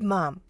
mom.